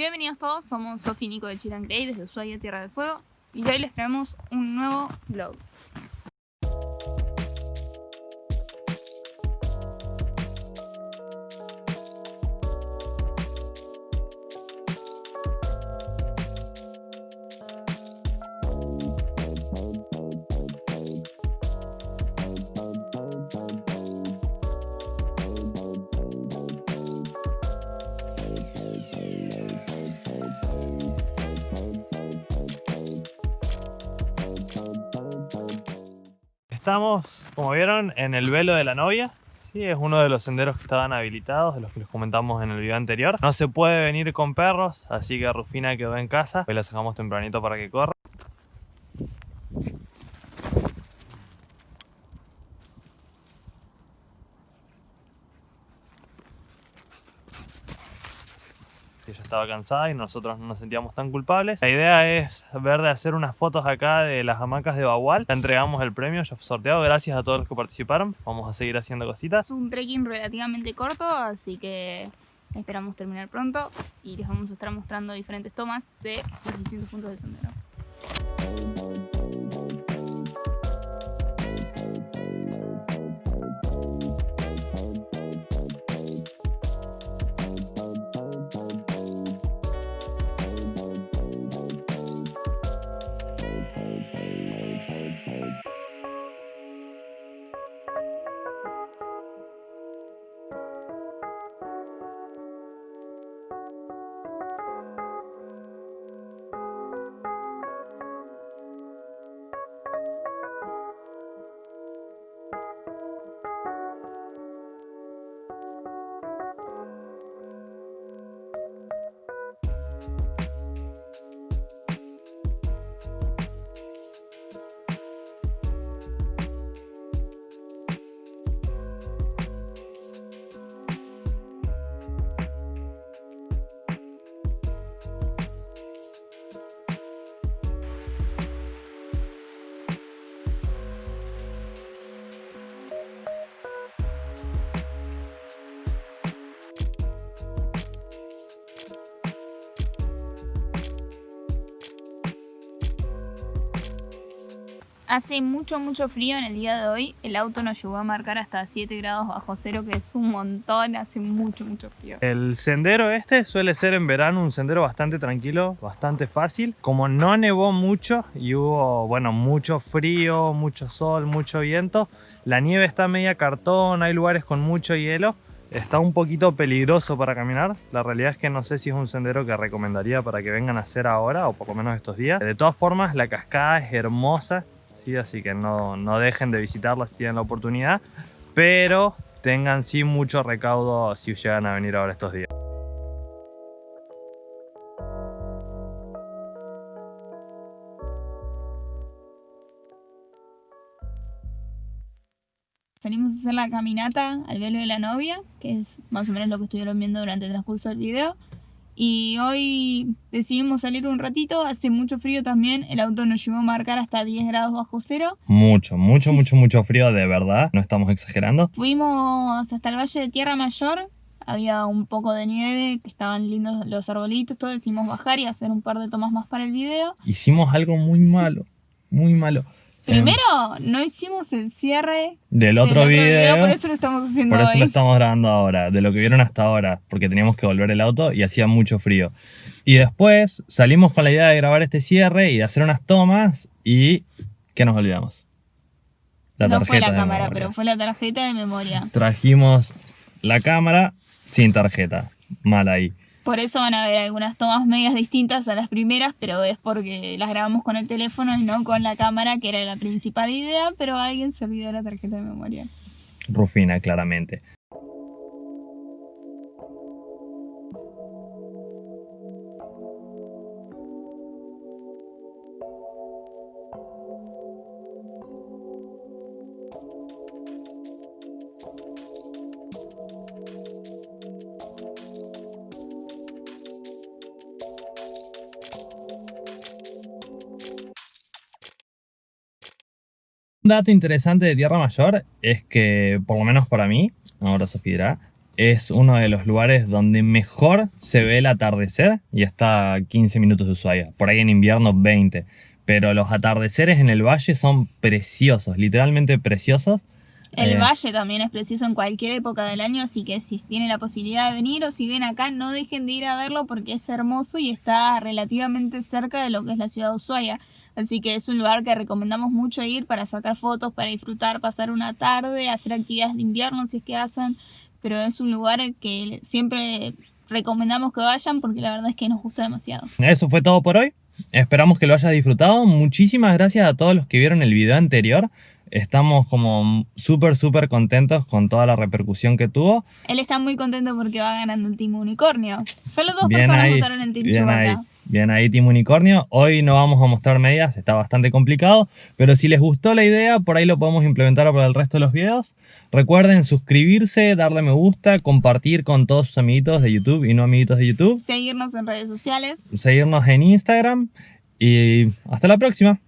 Bienvenidos todos, somos Sofi Nico de Grey desde Ushuaia, Tierra del Fuego y hoy les traemos un nuevo vlog. Estamos, como vieron, en el velo de la novia. Sí, es uno de los senderos que estaban habilitados, de los que les comentamos en el video anterior. No se puede venir con perros, así que Rufina quedó en casa. Hoy la sacamos tempranito para que corra. Ella estaba cansada y nosotros no nos sentíamos tan culpables. La idea es ver de hacer unas fotos acá de las hamacas de Bagual. Ya entregamos el premio, ya fue sorteado. Gracias a todos los que participaron. Vamos a seguir haciendo cositas. Es un trekking relativamente corto, así que esperamos terminar pronto y les vamos a estar mostrando diferentes tomas de los distintos puntos del sendero. Hace mucho, mucho frío en el día de hoy. El auto nos llegó a marcar hasta 7 grados bajo cero, que es un montón. Hace mucho, mucho frío. El sendero este suele ser en verano un sendero bastante tranquilo, bastante fácil. Como no nevó mucho y hubo, bueno, mucho frío, mucho sol, mucho viento, la nieve está media cartón, hay lugares con mucho hielo. Está un poquito peligroso para caminar. La realidad es que no sé si es un sendero que recomendaría para que vengan a hacer ahora o por menos estos días. De todas formas, la cascada es hermosa así que no, no dejen de visitarla si tienen la oportunidad, pero tengan sí mucho recaudo si llegan a venir ahora estos días. Salimos a hacer la caminata al velo de la novia, que es más o menos lo que estuvieron viendo durante el transcurso del video. Y hoy decidimos salir un ratito, hace mucho frío también, el auto nos llevó a marcar hasta 10 grados bajo cero. Mucho, mucho, mucho, mucho frío, de verdad, no estamos exagerando. Fuimos hasta el Valle de Tierra Mayor, había un poco de nieve, que estaban lindos los arbolitos, todo, decidimos bajar y hacer un par de tomas más para el video. Hicimos algo muy malo, muy malo. Primero, no hicimos el cierre del otro, video, por eso lo estamos haciendo Por eso lo estamos grabando ahora, de lo que vieron hasta ahora, porque teníamos que volver el auto y hacía mucho frío. Y después salimos con la idea de grabar este cierre y de hacer unas tomas y... ¿qué nos olvidamos? La no fue la cámara, pero fue la tarjeta de memoria. Trajimos la cámara sin tarjeta, mal ahí. Por eso van a ver algunas tomas medias distintas a las primeras, pero es porque las grabamos con el teléfono y no con la cámara, que era la principal idea, pero alguien se olvidó la tarjeta de memoria. Rufina, claramente. Un dato interesante de Tierra Mayor es que, por lo menos para mí, ahora Sofía dirá, es uno de los lugares donde mejor se ve el atardecer y está a 15 minutos de Ushuaia. Por ahí en invierno 20. Pero los atardeceres en el valle son preciosos, literalmente preciosos. El Eh, valle también es precioso en cualquier época del año, así que si tienen la posibilidad de venir o si ven acá, no dejen de ir a verlo porque es hermoso y está relativamente cerca de lo que es la ciudad de Ushuaia. Así que es un lugar que recomendamos mucho ir para sacar fotos, para disfrutar, pasar una tarde, hacer actividades de invierno si es que hacen, pero es un lugar que siempre recomendamos que vayan porque la verdad es que nos gusta demasiado. Eso fue todo por hoy. Esperamos que lo hayas disfrutado. Muchísimas gracias a todos los que vieron el video anterior. Estamos como súper, súper contentos con toda la repercusión que tuvo. Él está muy contento porque va ganando el Team Unicornio. Solo dos Bien personas ahí, votaron en Team Chewbacca. Bien ahí Team Unicornio. Hoy no vamos a mostrar medias, está bastante complicado, pero si les gustó la idea, por ahí lo podemos implementar para el resto de los videos. Recuerden suscribirse, darle me gusta, compartir con todos sus amiguitos de YouTube y no amiguitos de YouTube, Seguirnos en redes sociales. seguirnos en Instagram y hasta la próxima.